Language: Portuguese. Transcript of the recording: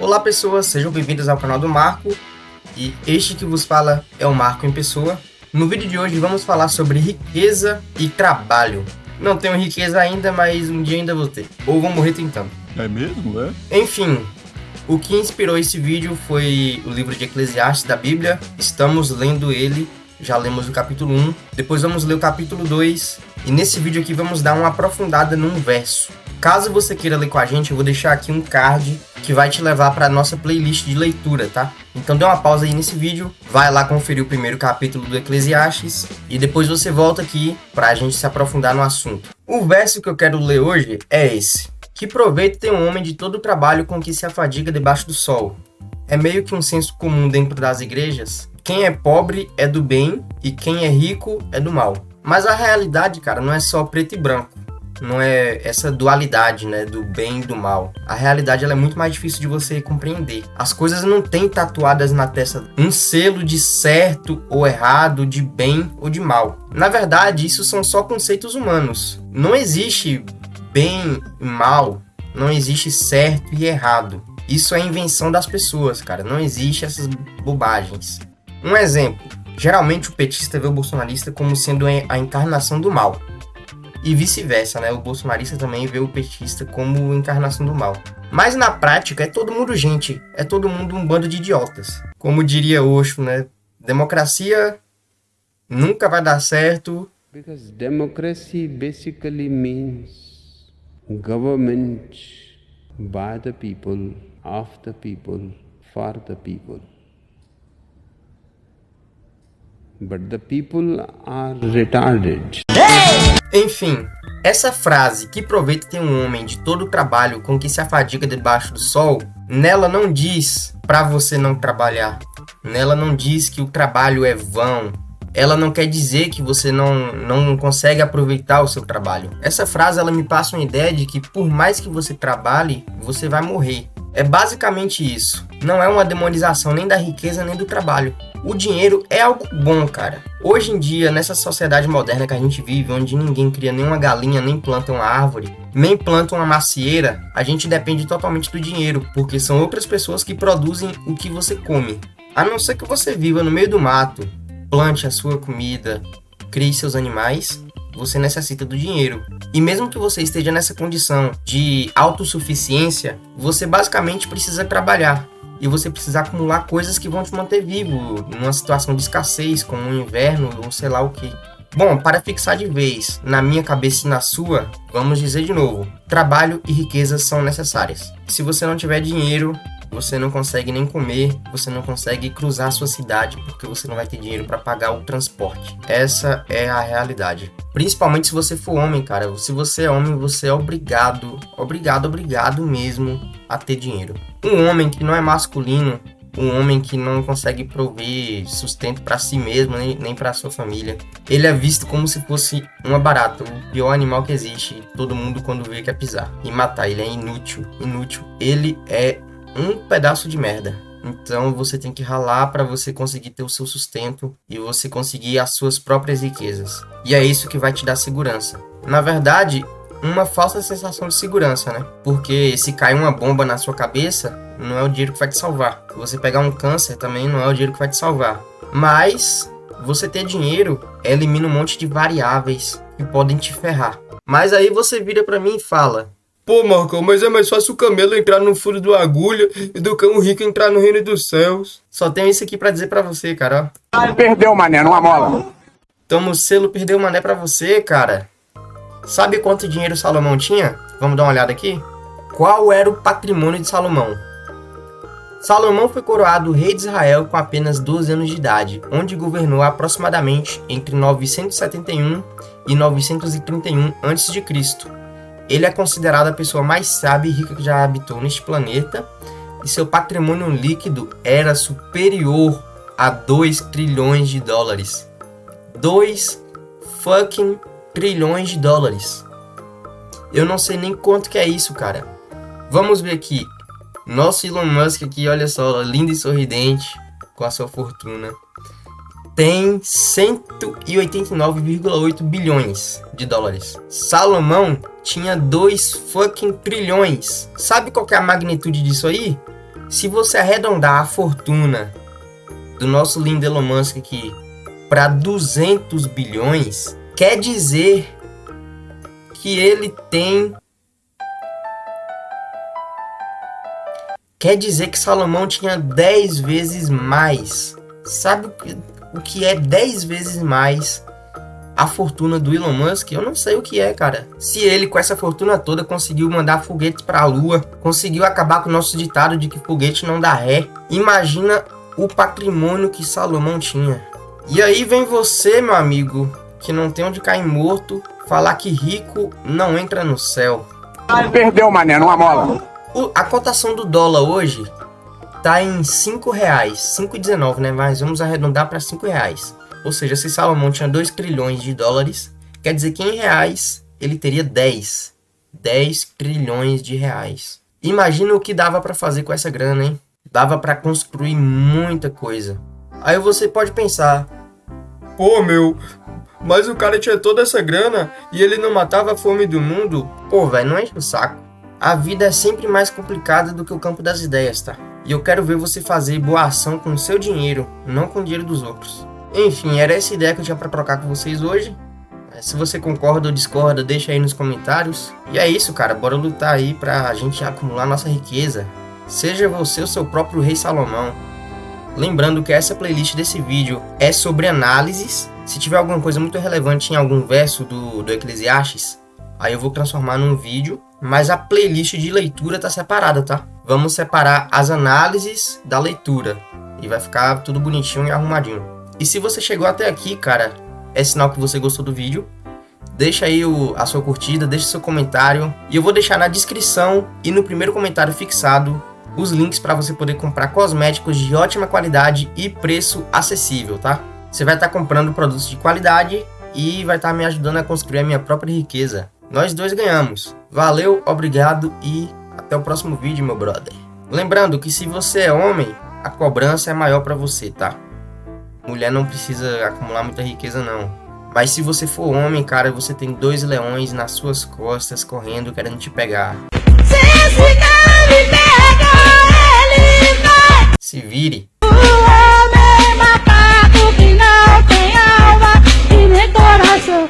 Olá pessoas, sejam bem-vindos ao canal do Marco e este que vos fala é o Marco em pessoa. No vídeo de hoje vamos falar sobre riqueza e trabalho. Não tenho riqueza ainda, mas um dia ainda vou ter. Ou vou morrer tentando. É mesmo, é? Enfim, o que inspirou esse vídeo foi o livro de Eclesiastes da Bíblia. Estamos lendo ele, já lemos o capítulo 1. Depois vamos ler o capítulo 2. E nesse vídeo aqui vamos dar uma aprofundada num verso. Caso você queira ler com a gente, eu vou deixar aqui um card que vai te levar para a nossa playlist de leitura, tá? Então dê uma pausa aí nesse vídeo, vai lá conferir o primeiro capítulo do Eclesiastes e depois você volta aqui para a gente se aprofundar no assunto. O verso que eu quero ler hoje é esse. Que proveito tem um homem de todo o trabalho com que se afadiga debaixo do sol. É meio que um senso comum dentro das igrejas. Quem é pobre é do bem e quem é rico é do mal. Mas a realidade, cara, não é só preto e branco não é essa dualidade, né, do bem e do mal. A realidade ela é muito mais difícil de você compreender. As coisas não têm tatuadas na testa um selo de certo ou errado, de bem ou de mal. Na verdade, isso são só conceitos humanos. Não existe bem e mal, não existe certo e errado. Isso é invenção das pessoas, cara. Não existe essas bobagens. Um exemplo. Geralmente o petista vê o bolsonarista como sendo a encarnação do mal e vice-versa, né? O bolsonarista também vê o petista como encarnação do mal. Mas na prática é todo mundo gente, é todo mundo um bando de idiotas. Como diria Osho, né? Democracia nunca vai dar certo. Because democracy basically means government by the people, of the people, for the people. But the people are retarded. Enfim, essa frase, que proveito tem um homem de todo o trabalho com que se afadiga debaixo do sol, nela não diz para você não trabalhar. Nela não diz que o trabalho é vão. Ela não quer dizer que você não, não consegue aproveitar o seu trabalho. Essa frase ela me passa uma ideia de que por mais que você trabalhe, você vai morrer. É basicamente isso. Não é uma demonização nem da riqueza nem do trabalho. O dinheiro é algo bom, cara. Hoje em dia, nessa sociedade moderna que a gente vive, onde ninguém cria nenhuma galinha, nem planta uma árvore, nem planta uma macieira, a gente depende totalmente do dinheiro, porque são outras pessoas que produzem o que você come. A não ser que você viva no meio do mato, plante a sua comida, crie seus animais, você necessita do dinheiro. E mesmo que você esteja nessa condição de autossuficiência, você basicamente precisa trabalhar e você precisa acumular coisas que vão te manter vivo numa situação de escassez, como um inverno ou sei lá o que. Bom, para fixar de vez na minha cabeça e na sua, vamos dizer de novo: trabalho e riqueza são necessárias. Se você não tiver dinheiro, você não consegue nem comer, você não consegue cruzar a sua cidade porque você não vai ter dinheiro para pagar o transporte. Essa é a realidade. Principalmente se você for homem, cara. Se você é homem, você é obrigado, obrigado, obrigado mesmo a ter dinheiro. Um homem que não é masculino, um homem que não consegue prover sustento para si mesmo nem, nem para sua família. Ele é visto como se fosse uma barata, o pior animal que existe. Todo mundo quando vê quer pisar e matar. Ele é inútil, inútil. Ele é um pedaço de merda. Então você tem que ralar para você conseguir ter o seu sustento e você conseguir as suas próprias riquezas. E é isso que vai te dar segurança. Na verdade, uma falsa sensação de segurança, né? Porque se cair uma bomba na sua cabeça, não é o dinheiro que vai te salvar. Se você pegar um câncer, também não é o dinheiro que vai te salvar. Mas você ter dinheiro elimina um monte de variáveis que podem te ferrar. Mas aí você vira para mim e fala: Pô, Marcão, mas é mais fácil o camelo entrar no furo do agulha do que um rico entrar no reino dos céus. Só tenho isso aqui para dizer para você, cara. Perdeu, mané, numa mola. Tamo selo perdeu o mané para você, cara. Sabe quanto dinheiro Salomão tinha? Vamos dar uma olhada aqui? Qual era o patrimônio de Salomão? Salomão foi coroado rei de Israel com apenas 12 anos de idade, onde governou aproximadamente entre 971 e 931 a.C. Ele é considerado a pessoa mais sábia e rica que já habitou neste planeta, e seu patrimônio líquido era superior a 2 trilhões de dólares. 2 fucking trilhões de dólares. Eu não sei nem quanto que é isso, cara. Vamos ver aqui. Nosso Elon Musk aqui, olha só, lindo e sorridente com a sua fortuna tem 189,8 bilhões de dólares. Salomão tinha 2 fucking trilhões. Sabe qual é a magnitude disso aí? Se você arredondar a fortuna do nosso lindo Elon Musk aqui para 200 bilhões, quer dizer que ele tem Quer dizer que Salomão tinha 10 vezes mais. Sabe o que, é 10 vezes mais a fortuna do Elon Musk? Eu não sei o que é, cara. Se ele, com essa fortuna toda, conseguiu mandar foguetes para a Lua, conseguiu acabar com o nosso ditado de que foguete não dá ré, imagina o patrimônio que Salomão tinha. E aí vem você, meu amigo, que não tem onde cair morto, falar que rico não entra no céu. Perdeu, mané, numa mola. O, a cotação do dólar hoje tá em 5 reais, 5,19, né? Mas vamos arredondar para 5 reais. Ou seja, se Salomão tinha 2 trilhões de dólares, quer dizer que em reais ele teria 10. 10 trilhões de reais. Imagina o que dava para fazer com essa grana, hein? Dava para construir muita coisa. Aí você pode pensar, pô, meu, mas o cara tinha toda essa grana e ele não matava a fome do mundo? Pô, velho, não enche o saco. A vida é sempre mais complicada do que o campo das ideias, tá? E eu quero ver você fazer boa ação com o seu dinheiro, não com o dinheiro dos outros. Enfim, era essa ideia que eu tinha para trocar com vocês hoje. É, se você concorda ou discorda, deixa aí nos comentários. E é isso, cara. Bora lutar aí pra gente acumular nossa riqueza. Seja você o seu próprio rei Salomão. Lembrando que essa playlist desse vídeo é sobre análises. Se tiver alguma coisa muito relevante em algum verso do, do Eclesiastes, aí eu vou transformar num vídeo mas a playlist de leitura tá separada, tá? Vamos separar as análises da leitura e vai ficar tudo bonitinho e arrumadinho. E se você chegou até aqui, cara, é sinal que você gostou do vídeo. Deixa aí o, a sua curtida, deixa seu comentário e eu vou deixar na descrição e no primeiro comentário fixado os links para você poder comprar cosméticos de ótima qualidade e preço acessível, tá? Você vai estar tá comprando produtos de qualidade e vai estar tá me ajudando a construir a minha própria riqueza. Nós dois ganhamos. Valeu, obrigado e até o próximo vídeo, meu brother. Lembrando que se você é homem, a cobrança é maior para você, tá? Mulher não precisa acumular muita riqueza, não. Mas se você for homem, cara, você tem dois leões nas suas costas correndo, querendo te pegar. Se vire. O que não tem alma e nem coração.